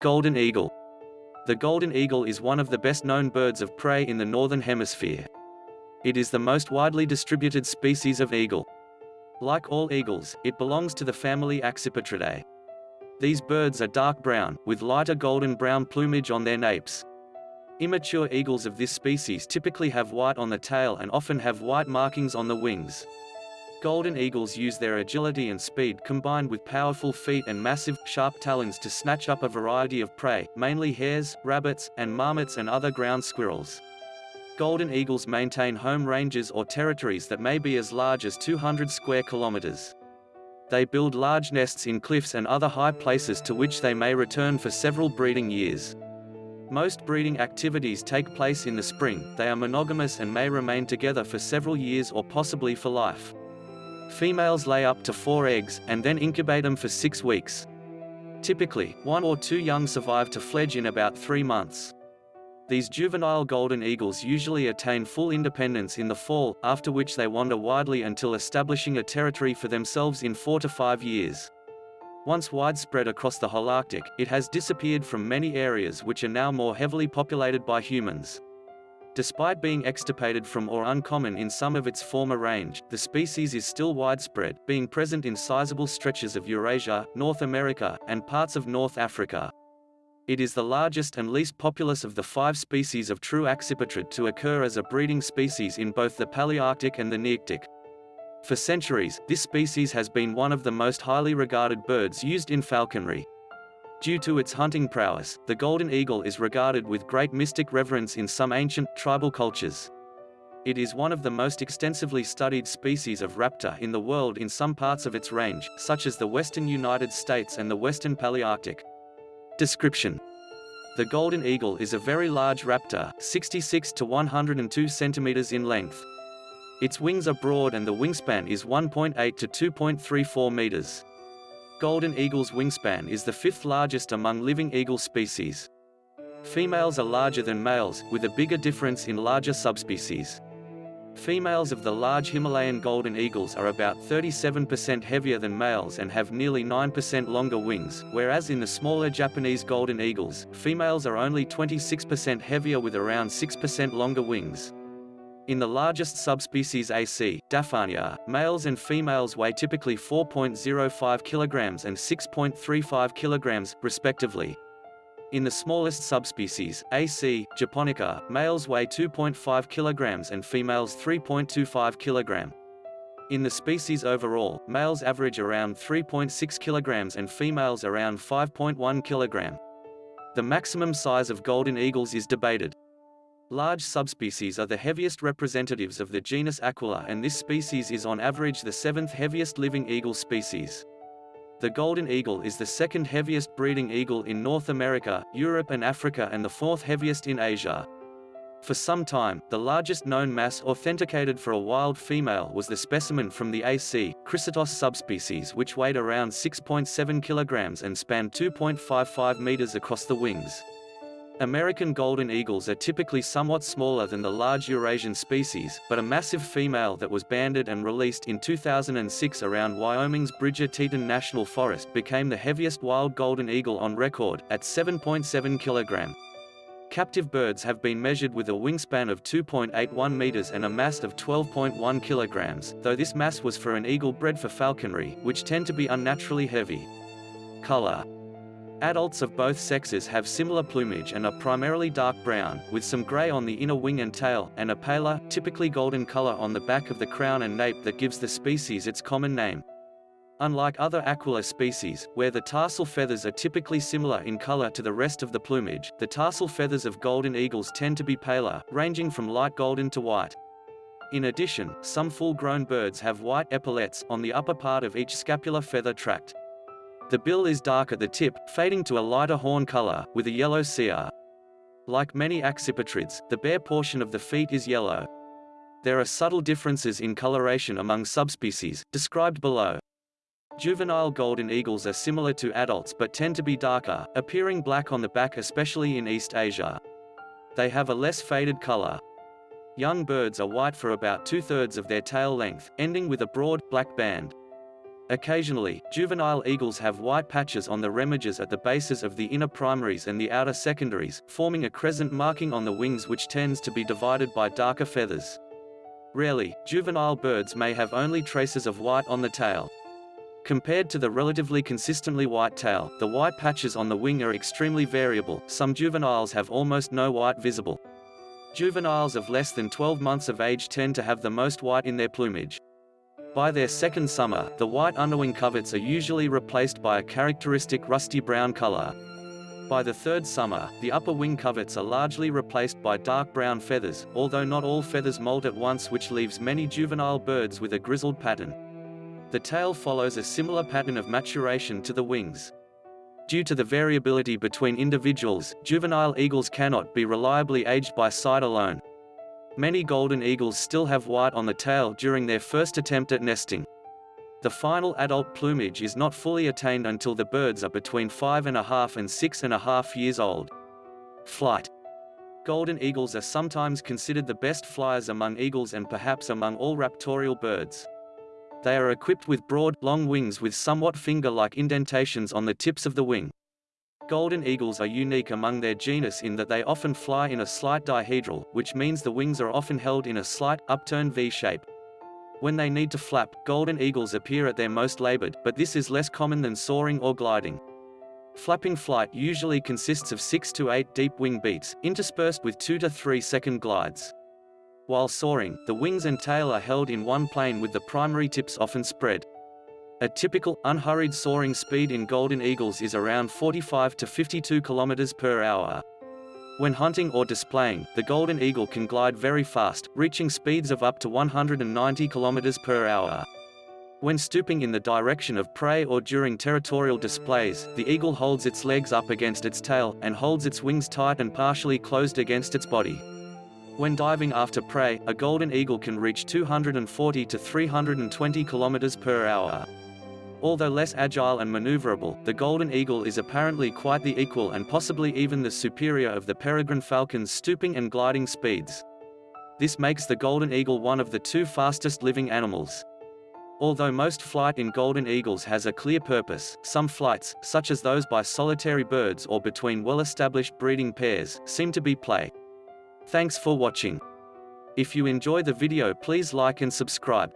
Golden eagle. The golden eagle is one of the best-known birds of prey in the Northern Hemisphere. It is the most widely distributed species of eagle. Like all eagles, it belongs to the family Accipitridae. These birds are dark brown, with lighter golden-brown plumage on their napes. Immature eagles of this species typically have white on the tail and often have white markings on the wings. Golden eagles use their agility and speed combined with powerful feet and massive, sharp talons to snatch up a variety of prey, mainly hares, rabbits, and marmots and other ground squirrels. Golden eagles maintain home ranges or territories that may be as large as 200 square kilometers. They build large nests in cliffs and other high places to which they may return for several breeding years. Most breeding activities take place in the spring, they are monogamous and may remain together for several years or possibly for life. Females lay up to four eggs, and then incubate them for six weeks. Typically, one or two young survive to fledge in about three months. These juvenile golden eagles usually attain full independence in the fall, after which they wander widely until establishing a territory for themselves in four to five years. Once widespread across the Holarctic, it has disappeared from many areas which are now more heavily populated by humans. Despite being extirpated from or uncommon in some of its former range, the species is still widespread, being present in sizable stretches of Eurasia, North America, and parts of North Africa. It is the largest and least populous of the five species of true accipitrid to occur as a breeding species in both the Palearctic and the Nearctic. For centuries, this species has been one of the most highly regarded birds used in falconry. Due to its hunting prowess, the golden eagle is regarded with great mystic reverence in some ancient, tribal cultures. It is one of the most extensively studied species of raptor in the world in some parts of its range, such as the western United States and the western Palearctic. Description The golden eagle is a very large raptor, 66 to 102 centimeters in length. Its wings are broad and the wingspan is 1.8 to 2.34 meters. Golden eagle's wingspan is the fifth largest among living eagle species. Females are larger than males, with a bigger difference in larger subspecies. Females of the large Himalayan golden eagles are about 37% heavier than males and have nearly 9% longer wings, whereas in the smaller Japanese golden eagles, females are only 26% heavier with around 6% longer wings. In the largest subspecies AC, Daphanea, males and females weigh typically 4.05 kilograms and 6.35 kilograms, respectively. In the smallest subspecies, AC, japonica, males weigh 2.5 kilograms and females 3.25 kilogram. In the species overall, males average around 3.6 kilograms and females around 5.1 kilogram. The maximum size of golden eagles is debated. Large subspecies are the heaviest representatives of the genus Aquila and this species is on average the seventh heaviest living eagle species. The golden eagle is the second heaviest breeding eagle in North America, Europe and Africa and the fourth heaviest in Asia. For some time, the largest known mass authenticated for a wild female was the specimen from the AC, Chrysaetos subspecies which weighed around 6.7 kilograms and spanned 2.55 meters across the wings. American golden eagles are typically somewhat smaller than the large Eurasian species, but a massive female that was banded and released in 2006 around Wyoming's Bridger Teton National Forest became the heaviest wild golden eagle on record, at 7.7 kg. Captive birds have been measured with a wingspan of 2.81 meters and a mass of 12.1 kilograms, though this mass was for an eagle bred for falconry, which tend to be unnaturally heavy. Color Adults of both sexes have similar plumage and are primarily dark brown, with some gray on the inner wing and tail, and a paler, typically golden color on the back of the crown and nape that gives the species its common name. Unlike other Aquila species, where the tarsal feathers are typically similar in color to the rest of the plumage, the tarsal feathers of golden eagles tend to be paler, ranging from light golden to white. In addition, some full-grown birds have white epaulets on the upper part of each scapular feather tract. The bill is dark at the tip, fading to a lighter horn color, with a yellow cere. Like many accipitrids, the bare portion of the feet is yellow. There are subtle differences in coloration among subspecies, described below. Juvenile golden eagles are similar to adults but tend to be darker, appearing black on the back especially in East Asia. They have a less faded color. Young birds are white for about two-thirds of their tail length, ending with a broad, black band. Occasionally, juvenile eagles have white patches on the remiges at the bases of the inner primaries and the outer secondaries, forming a crescent marking on the wings which tends to be divided by darker feathers. Rarely, juvenile birds may have only traces of white on the tail. Compared to the relatively consistently white tail, the white patches on the wing are extremely variable, some juveniles have almost no white visible. Juveniles of less than 12 months of age tend to have the most white in their plumage. By their second summer, the white underwing coverts are usually replaced by a characteristic rusty brown color. By the third summer, the upper wing coverts are largely replaced by dark brown feathers, although not all feathers molt at once which leaves many juvenile birds with a grizzled pattern. The tail follows a similar pattern of maturation to the wings. Due to the variability between individuals, juvenile eagles cannot be reliably aged by sight alone. Many golden eagles still have white on the tail during their first attempt at nesting. The final adult plumage is not fully attained until the birds are between five and a half and six and a half years old. Flight Golden eagles are sometimes considered the best flyers among eagles and perhaps among all raptorial birds. They are equipped with broad, long wings with somewhat finger-like indentations on the tips of the wing. Golden eagles are unique among their genus in that they often fly in a slight dihedral, which means the wings are often held in a slight, upturned V shape. When they need to flap, golden eagles appear at their most labored, but this is less common than soaring or gliding. Flapping flight usually consists of 6 to 8 deep wing beats, interspersed with 2 to 3 second glides. While soaring, the wings and tail are held in one plane with the primary tips often spread. A typical, unhurried soaring speed in golden eagles is around 45 to 52 km per hour. When hunting or displaying, the golden eagle can glide very fast, reaching speeds of up to 190 km per hour. When stooping in the direction of prey or during territorial displays, the eagle holds its legs up against its tail, and holds its wings tight and partially closed against its body. When diving after prey, a golden eagle can reach 240 to 320 km per hour. Although less agile and maneuverable, the golden eagle is apparently quite the equal and possibly even the superior of the peregrine falcon's stooping and gliding speeds. This makes the golden eagle one of the two fastest living animals. Although most flight in golden eagles has a clear purpose, some flights, such as those by solitary birds or between well-established breeding pairs, seem to be play. Thanks for watching. If you enjoy the video please like and subscribe.